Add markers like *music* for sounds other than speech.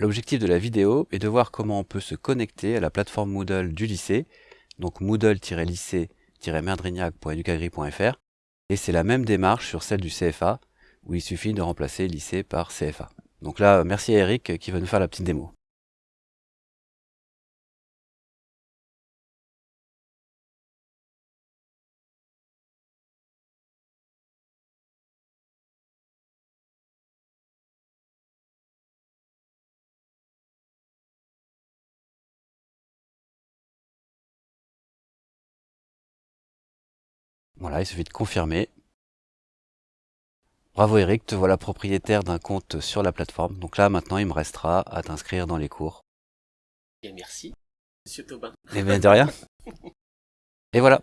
L'objectif de la vidéo est de voir comment on peut se connecter à la plateforme Moodle du lycée, donc moodle-lycée-merdrignac.educagri.fr, et c'est la même démarche sur celle du CFA, où il suffit de remplacer lycée par CFA. Donc là, merci à Eric qui va nous faire la petite démo. Voilà, il suffit de confirmer. Bravo Eric, te voilà propriétaire d'un compte sur la plateforme. Donc là, maintenant, il me restera à t'inscrire dans les cours. Et merci, Monsieur Taubin. Et bien de rien. *laughs* Et voilà.